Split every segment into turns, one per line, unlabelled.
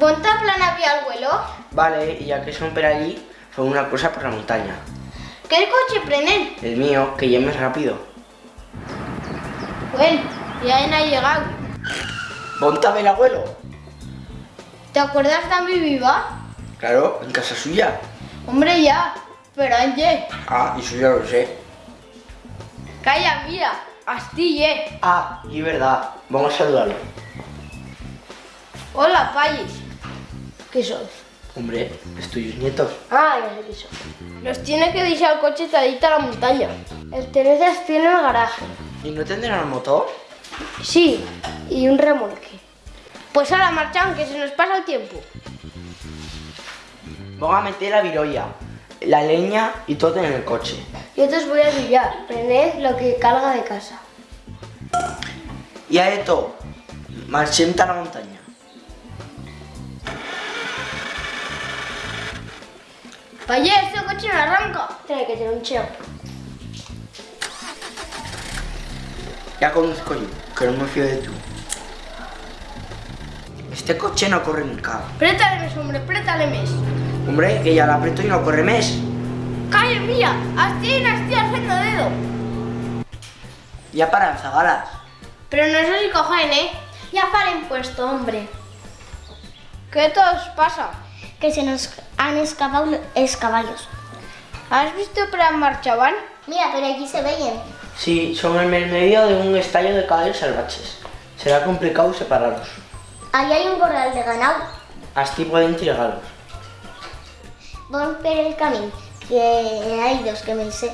¿Ponte a plan había al vuelo?
Vale, y ya que son per allí, fue una cosa por la montaña.
¿Qué coche prenen?
El mío, que ya es rápido.
Bueno, ya han llegado.
¿Ponte a ver el abuelo?
¿Te acuerdas de mi viva?
Claro, en casa suya.
Hombre, ya. Pero Ángel,
Ah, eso ya lo sé.
calla, mira. Astille.
Ah, y verdad. Vamos a saludarlo.
Hola, Pallis. ¿Qué sois?
Hombre, es tuyos nietos.
Ah, ya sé qué sois. Los tiene que dejar el coche tadita a la montaña. El Teresa tiene el garaje.
¿Y no tendrán motor?
Sí, y un remolque. Pues ahora marchan, que se nos pasa el tiempo.
Vamos a meter la virolla, la leña y todo en el coche.
Yo te os voy a pillar. Prended lo que calga de casa.
Y a esto, marchemos a la montaña.
Payé, este coche no arranca. Tiene que tener un cheo.
Ya conduzco yo, que no me fío de tú. Este coche no corre nunca.
Prétale mes, hombre, prétale mes.
Hombre, que ya la aprieto y no corre mes.
Calla, mira, así, así, haciendo dedo.
Ya para zagalas.
Pero no sé si cogen, ¿eh?
Ya paren puesto, hombre.
¿Qué os pasa?
Que se nos han escapado los caballos.
¿Has visto para marchaban?
Mira, pero aquí se veían.
Sí, son en el medio de un estallo de caballos salvajes. Será complicado separarlos.
Ahí hay un corral de ganado.
Así pueden tirarlos.
Van per el camino, que hay dos que me sé.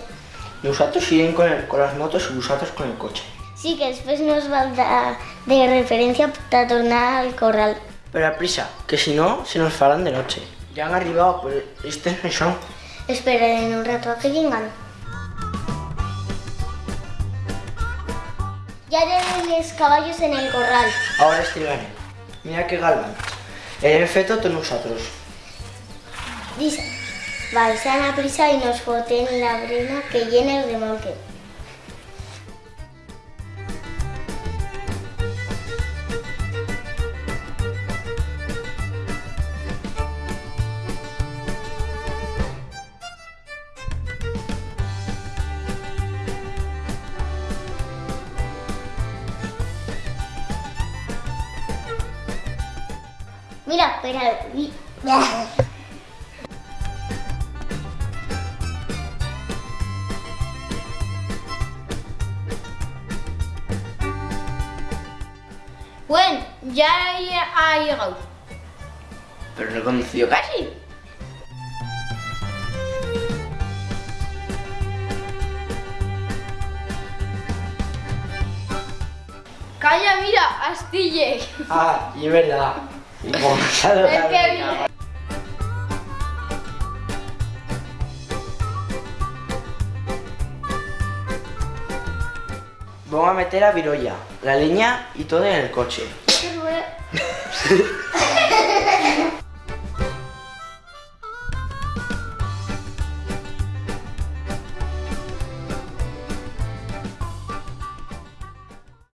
Nosotros siguen con, el- con las motos y vosotros con el coche.
Sí, que después nos va a dar de referencia para tornar al corral.
Pero a prisa, que si no, se nos farán de noche. Ya han arribado, pues este no son.
Esperen un rato a que vengan. Ya tienen los caballos en el corral.
Ahora estrigaré. Mira qué galán. El efecto de nosotros.
Dice, vais a la prisa y nos foten la arena que llena el remolque. Mira, espera. y-
Bueno, ya ha llegado.
Pero no he conducido casi.
Calla, mira, Astille.
Ah, y es verdad. Vamos a meter la virolla, la leña y todo en el coche.